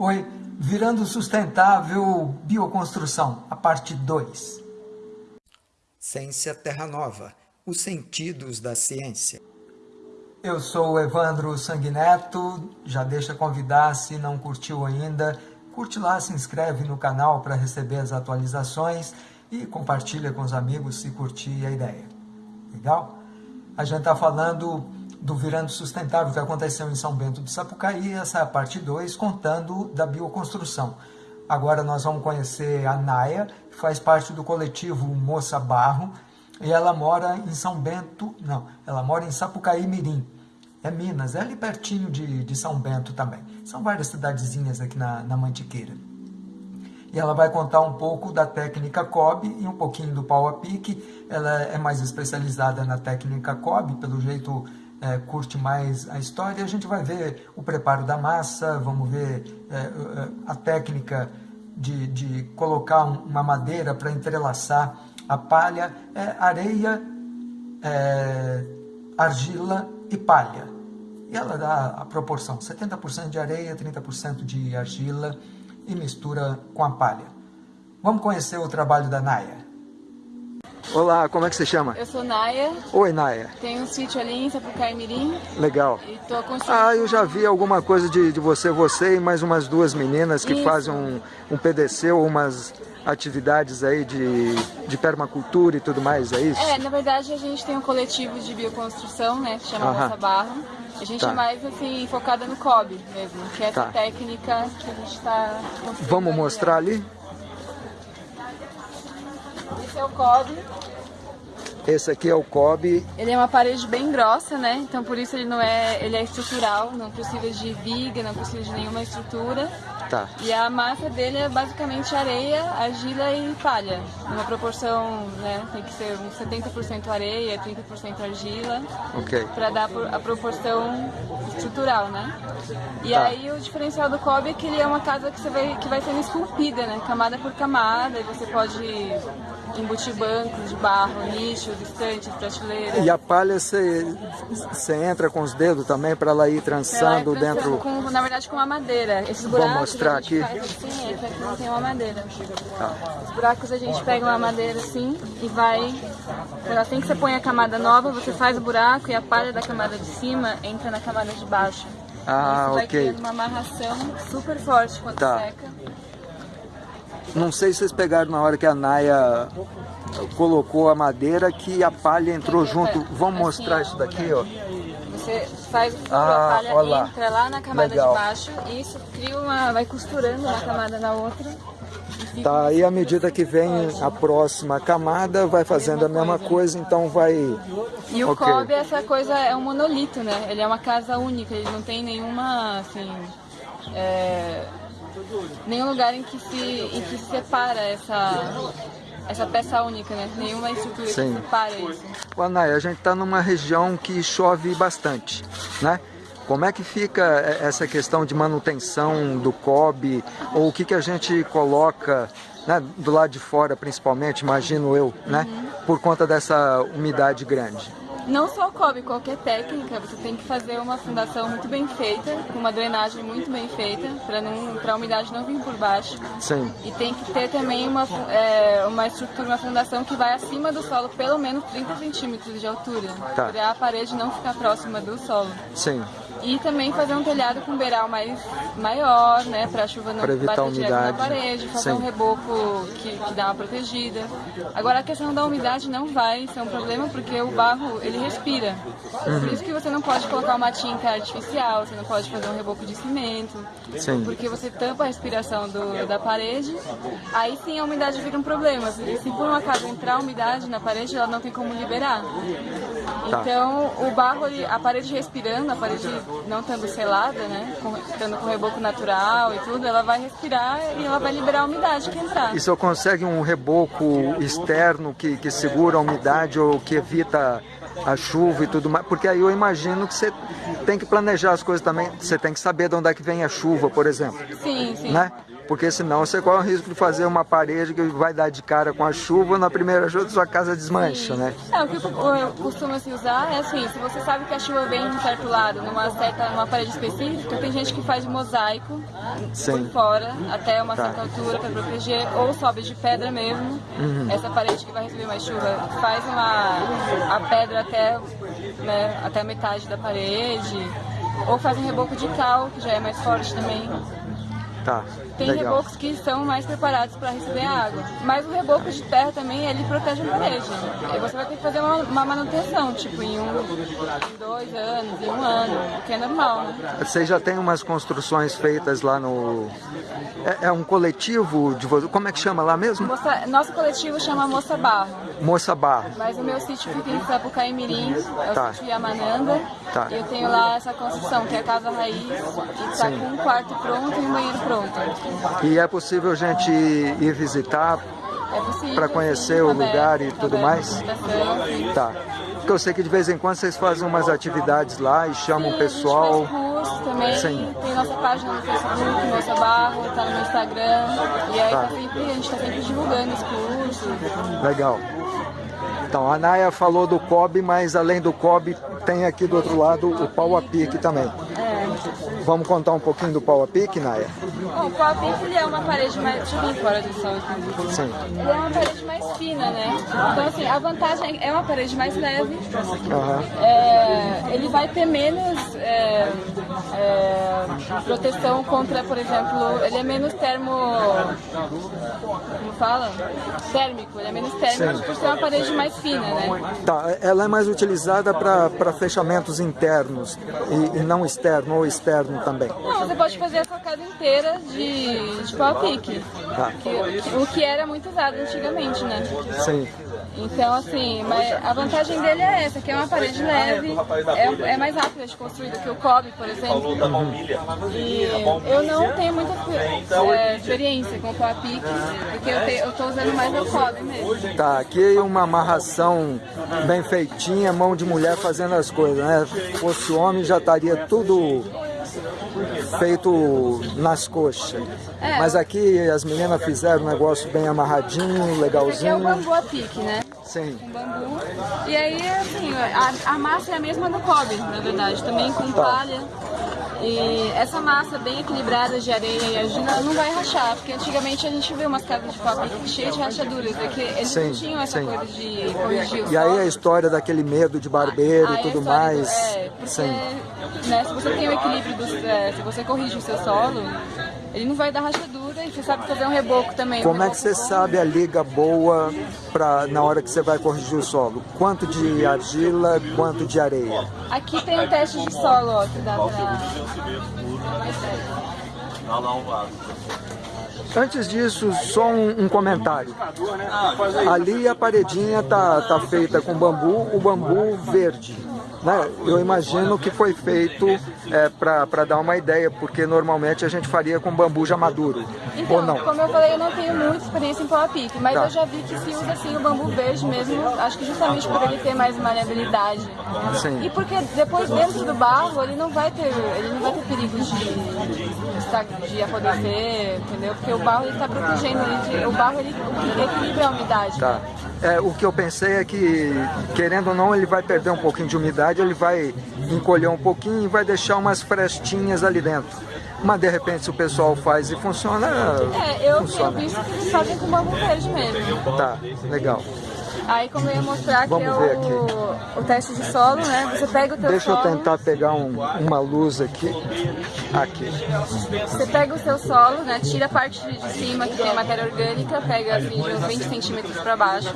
Oi, Virando Sustentável Bioconstrução, a parte 2. Ciência Terra Nova, os sentidos da ciência. Eu sou o Evandro Sanguineto, já deixa convidar se não curtiu ainda, curte lá, se inscreve no canal para receber as atualizações e compartilha com os amigos se curtir a ideia. Legal? A gente está falando do Virando Sustentável que aconteceu em São Bento do Sapucaí, essa é a parte 2, contando da bioconstrução. Agora nós vamos conhecer a Naya, que faz parte do coletivo Moça Barro, e ela mora em São Bento, não, ela mora em Sapucaí Mirim, é Minas, é ali pertinho de, de São Bento também. São várias cidadezinhas aqui na, na Mantiqueira. E ela vai contar um pouco da técnica COB e um pouquinho do pau a pique. Ela é mais especializada na técnica COB, pelo jeito é, curte mais a história, a gente vai ver o preparo da massa, vamos ver é, é a técnica de, de colocar uma madeira para entrelaçar a palha, é, areia, é, argila e palha. E ela dá a proporção, 70% de areia, 30% de argila e mistura com a palha. Vamos conhecer o trabalho da Naya. Olá, como é que você chama? Eu sou Naya. Oi, Naya. Tenho um sítio ali em Sapucaí Mirim. Legal. E tô construindo... Ah, eu já vi alguma coisa de, de você, você e mais umas duas meninas que Isso. fazem um, um PDC ou umas atividades aí de, de permacultura e tudo mais, é isso? É, na verdade a gente tem um coletivo de bioconstrução, né, que chama Nossa Barro. A gente tá. é mais assim, focada no COB mesmo, que é essa tá. técnica que a gente está Vamos mostrar ali? Esse é o cobre. Esse aqui é o cobre. Ele é uma parede bem grossa, né? Então por isso ele não é, ele é estrutural, não precisa de viga, não precisa de nenhuma estrutura. Tá. E a massa dele é basicamente areia, argila e palha. Uma proporção, né? Tem que ser uns 70% areia, 30% argila. Ok. Pra dar a proporção estrutural, né? E tá. aí o diferencial do cobre é que ele é uma casa que, você vai, que vai sendo esculpida, né? Camada por camada. E você pode embutir bancos de barro, nichos, estantes, prateleiras. E a palha você, você entra com os dedos também para ela ir trançando dentro? Com, na verdade com uma madeira. Esses buracos mostrar aqui? Assim, esse aqui não tem uma madeira. Tá. Os buracos a gente pega uma madeira assim e vai... Assim que você põe a camada nova, você faz o buraco e a palha da camada de cima entra na camada de baixo. Ah, Isso vai ok. criando uma amarração super forte quando tá. seca. Não sei se vocês pegaram na hora que a Naya colocou a madeira que a palha entrou junto. Vamos assim, mostrar isso daqui, ó. Você faz ah, a palha lá. entra lá na camada Legal. de baixo e isso cria uma, vai costurando uma camada na outra. Tá, aí à medida que vem a próxima camada, vai fazendo a mesma coisa, então vai... E o okay. Kobe, essa coisa, é um monolito, né? Ele é uma casa única, ele não tem nenhuma, assim... É... Nenhum lugar em que se, em que se separa essa, essa peça única, né? Nenhuma estrutura Sim. que separa isso. A gente está numa região que chove bastante, né? Como é que fica essa questão de manutenção do COB, ou o que, que a gente coloca né, do lado de fora, principalmente, imagino eu, né, uhum. por conta dessa umidade grande? Não só o cobre, qualquer técnica, você tem que fazer uma fundação muito bem feita, com uma drenagem muito bem feita, para a umidade não vir por baixo. Sim. E tem que ter também uma, é, uma estrutura, uma fundação que vai acima do solo, pelo menos 30 centímetros de altura, tá. para a parede não ficar próxima do solo. Sim. E também fazer um telhado com beiral mais maior, né, para a chuva não bater direto na parede, fazer Sim. um reboco que, que dá uma protegida. Agora a questão da umidade não vai ser um problema, porque o barro, ele respira. Uhum. Por isso que você não pode colocar uma tinta artificial, você não pode fazer um reboco de cimento, sim. porque você tampa a respiração do, da parede, aí sim a umidade vira um problema. Se por um acaso entrar umidade na parede, ela não tem como liberar. Tá. Então, o barro, a parede respirando, a parede não estando selada, né, estando com reboco natural e tudo, ela vai respirar e ela vai liberar a umidade que entrar. E se eu consegue um reboco externo que, que segura a umidade ou que evita a chuva e tudo mais, porque aí eu imagino que você tem que planejar as coisas também, você tem que saber de onde é que vem a chuva, por exemplo. Sim, sim. Né? Porque senão você corre o risco de fazer uma parede que vai dar de cara com a chuva, na primeira chuva sua casa desmancha, Sim. né? É, o que eu costumo se usar é assim, se você sabe que a chuva vem de um certo lado, numa certa, numa parede específica, tem gente que faz mosaico Sim. por fora, até uma Tá. certa altura para proteger, ou sobe de pedra mesmo, Uhum. essa parede que vai receber mais chuva, faz uma, a pedra até, né, até a metade da parede, ou faz um reboco de cal, que já é mais forte também. Tá, Tem legal. rebocos que são mais preparados para receber água, mas o reboco de terra também ele protege a parede. E você vai ter que fazer uma, uma manutenção, tipo em um, em dois anos, em um ano, o que é normal, né? Vocês já têm umas construções feitas lá no... É, é um coletivo de vocês, como é que chama lá mesmo? Moça- nosso coletivo chama Moça Barro, Moça Barro. mas o meu sítio fica em Sapucaí Mirim, é o Tá. sítio Yamananda, Tá. e eu tenho lá essa construção, que é a casa raiz, e está com um quarto pronto e um banheiro pronto. E é possível a gente ir visitar É. Pra conhecer o aberto, lugar e tudo mais? sim. Tá. Porque eu sei que de vez em quando vocês fazem umas atividades lá e chamam Sim, o pessoal. Também, Sim. tem nossa página no Facebook, Moça Barro, tá no Instagram. E aí Tá. tá sempre, a gente tá sempre divulgando os cursos. Legal. Então, a Naya falou do COB, mas além do COB, tem aqui do outro lado o pau a pique também. É. Vamos contar um pouquinho do pique, Naya? Bom, o pau pique ele é uma parede mais. Deixa eu vir fora do sol aqui. Sim. Ele é uma parede mais fina, né? Então, assim, a vantagem é uma parede mais leve. Aham. É, ele vai ter menos é, é, proteção contra, por exemplo, ele é menos termo. Como fala? Térmico, ele é menos térmico Sim. por ser uma parede mais fina, né? Tá, ela é mais utilizada para fechamentos internos e, e não externo ou externo também. Não, você pode fazer a sua casa inteira de, de pau a pique. Tá. O que era muito usado antigamente, né? Sim. Então, assim, mas a vantagem dele é essa, que é uma parede leve, é, é mais rápida de construir do que o cobre, por exemplo. E eu não tenho muita é, experiência com o pique, porque eu, tô usando mais o cobre mesmo. Tá, aqui uma amarração bem feitinha, mão de mulher fazendo as coisas, né? Se fosse homem já estaria tudo feito nas coxas. É. Mas aqui as meninas fizeram um negócio bem amarradinho, Esse aqui é o legalzinho. bambu a pique, né? Sim. com bambu. E aí, assim, a, a massa é a mesma do cobre, na verdade, também com Tá. palha. E essa massa bem equilibrada de areia e argila não vai rachar, porque antigamente a gente vê umas casas de pau cheias de rachaduras, é que eles Sim, não tinham essa sim. coisa de corrigir o E aí a história daquele medo de barbeiro e tudo história do- mais. É, porque Sim. né, se você tem o equilíbrio, dos, é, se você corrige o seu solo, ele não vai dar rachadura você sabe fazer um reboco também. um Como é que reboco você bom. sabe a liga boa pra, na hora que você vai corrigir o solo? Quanto de argila, quanto de areia? Aqui tem um teste de solo, ó, que dá pra... Antes disso, só um, um comentário. Ali a paredinha tá, tá feita com bambu, o bambu verde. Né? Eu imagino que foi feito é, para dar uma ideia, porque normalmente a gente faria com bambu já maduro. Então, ou não? como eu falei, eu não tenho muita experiência em pau a pique, mas Tá. eu já vi que se usa assim o bambu verde mesmo, acho que justamente por ele ter mais maleabilidade. Sim. E porque depois dentro do barro ele não vai ter, ele não vai ter perigo de, de apodrecer, entendeu? Porque o barro ele está protegendo, ele, o barro ele equilibra a umidade. Tá. É, o que eu pensei é que, querendo ou não, ele vai perder um pouquinho de umidade, ele vai encolher um pouquinho e vai deixar umas frestinhas ali dentro. Mas de repente, se o pessoal faz e funciona, É, eu funciona. visto que eles fazem com bambu verde mesmo. Tá, legal. Aí como eu ia mostrar que Vamos é ver o, o teste de solo, né? Você pega o teu Deixa eu solo. tentar pegar um- uma luz aqui. Aqui. Você pega o seu solo, né, tira a parte de cima que tem matéria orgânica, pega assim de uns 20 centímetros para baixo,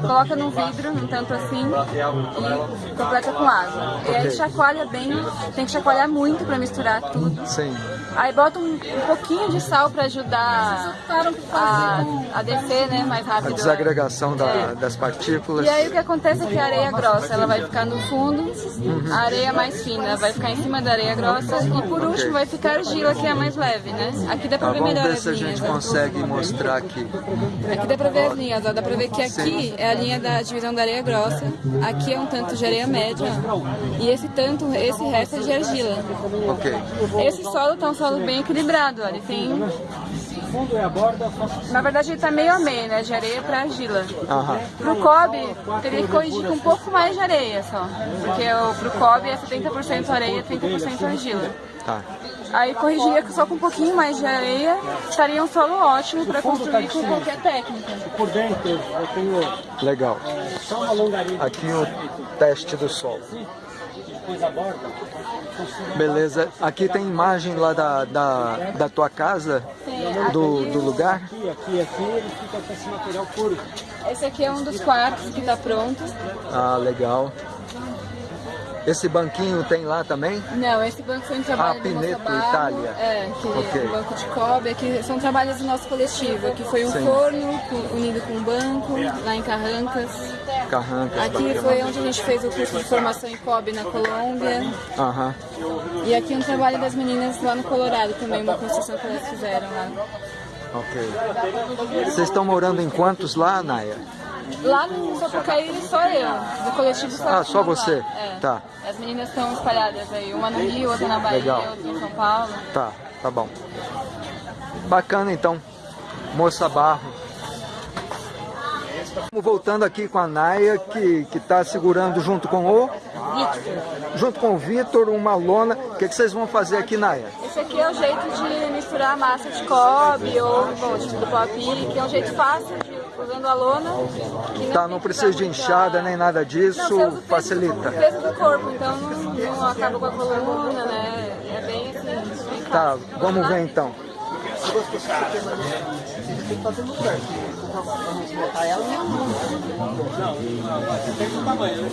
coloca num vidro, um tanto assim, e completa com água. E aí chacoalha bem, tem que chacoalhar muito para misturar tudo. Sim. Aí bota um, um pouquinho de sal para ajudar a, a descer, né, mais A rápido. desagregação da- É. das partículas. E aí o que acontece é que a areia grossa ela vai ficar no fundo, a areia mais fina vai ficar em cima da areia grossa e por último vai ficar a argila que é a mais leve, né? Aqui dá pra Tá, ver vamos melhor ver as se a linhas. gente ó. consegue mostrar aqui. Aqui dá pra ver as linhas, ó. dá pra ver que aqui é a linha da divisão da areia grossa, aqui é um tanto de areia média e esse tanto, esse resto é de argila. Ok. Esse solo tá um solo bem equilibrado, ó. ele tem fundo e a borda... Na verdade, ele está meio a meio, né? De areia para argila. Aham. Pro cobre, teria que corrigir com um pouco mais de areia só. Porque o, pro cobre é 70% areia e 30% argila. Tá. Aí corrigiria só com um pouquinho mais de areia, estaria um solo ótimo para construir com qualquer técnica. Por dentro eu tenho Legal. é, só uma longaria Aqui o teste do solo. depois a borda. Beleza. Aqui tem imagem lá da, da, da tua casa, do, do lugar. Aqui, aqui, aqui, ele fica com esse material puro. Esse aqui é um dos quartos que está pronto. Ah, legal. Esse banquinho tem lá também? Não, esse banco foi um trabalho Ah, do Moça Pineto, Barro, Itália. É, que Ok. é um banco de cobre, que são trabalhos do nosso coletivo, que foi um Sim. forno unido com um banco, lá em Carrancas. Carrancas. Aqui foi onde a gente fez o curso de formação em cobre na Colômbia. Aham. E aqui um trabalho das meninas lá no Colorado também, uma construção que elas fizeram lá. Ok. Vocês estão morando em quantos lá, Naya? Lá no Sapucaí só eu, do coletivo só Ah, só você? É. Tá. As meninas estão espalhadas aí, uma no Rio, outra na Bahia, Legal. outra em São Paulo. Tá, tá bom. Bacana então. Moça Barro. Voltando aqui com a Naya, que está segurando junto com o... Junto com o Vitor, uma lona. O que, que vocês vão fazer aqui, Naya? Esse aqui é o jeito de misturar massa de cobre ou bom, tipo do pop, que é um jeito fácil de usando a lona. que Tá, tem não que precisa de muita- enxada nem nada Não, disso, você usa o peso facilita. Peso do corpo, então não, não acaba com a coluna, né? É bem assim. bem Tá, fácil. vamos ver então. Tem um tamanho, né?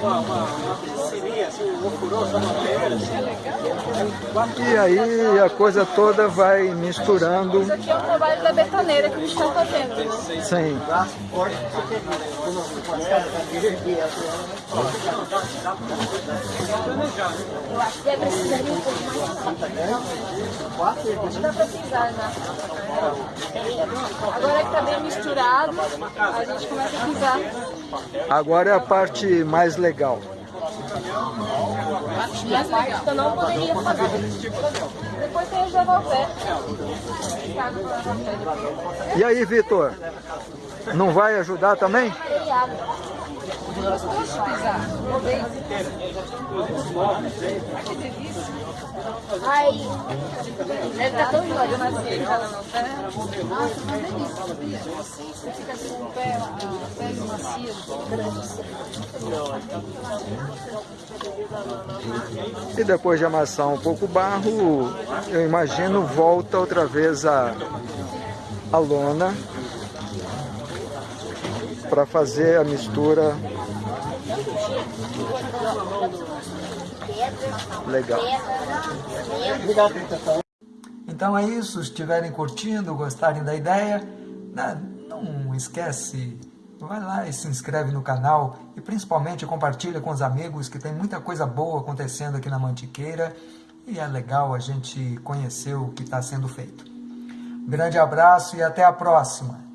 Uma, uma, uma piscininha, assim, um ofurô, só uma pedra, assim. E aí a coisa toda vai misturando. Isso aqui é o trabalho da betoneira que a gente está fazendo. Né? Sim. Eu acho que precisaria um pouco mais. Acho que dá pra pisar já. Agora que tá bem misturado, a gente começa a pisar. Agora é a parte mais legal. Mais legal. Eu não poderia fazer. Depois tem o pé. E aí, Vitor? Não vai ajudar também? Ai, deve estar tão mas assim, ela não tá. Nossa, uma delícia. Você fica com o pé, a pele. E depois de amassar um pouco o barro, eu imagino volta outra vez a, a lona para fazer a mistura. Legal. Então é isso, se estiverem curtindo, gostarem da ideia, né, não esquece, vai lá e se inscreve no canal e principalmente compartilha com os amigos que tem muita coisa boa acontecendo aqui na Mantiqueira e é legal a gente conhecer o que está sendo feito. Um grande abraço e até a próxima!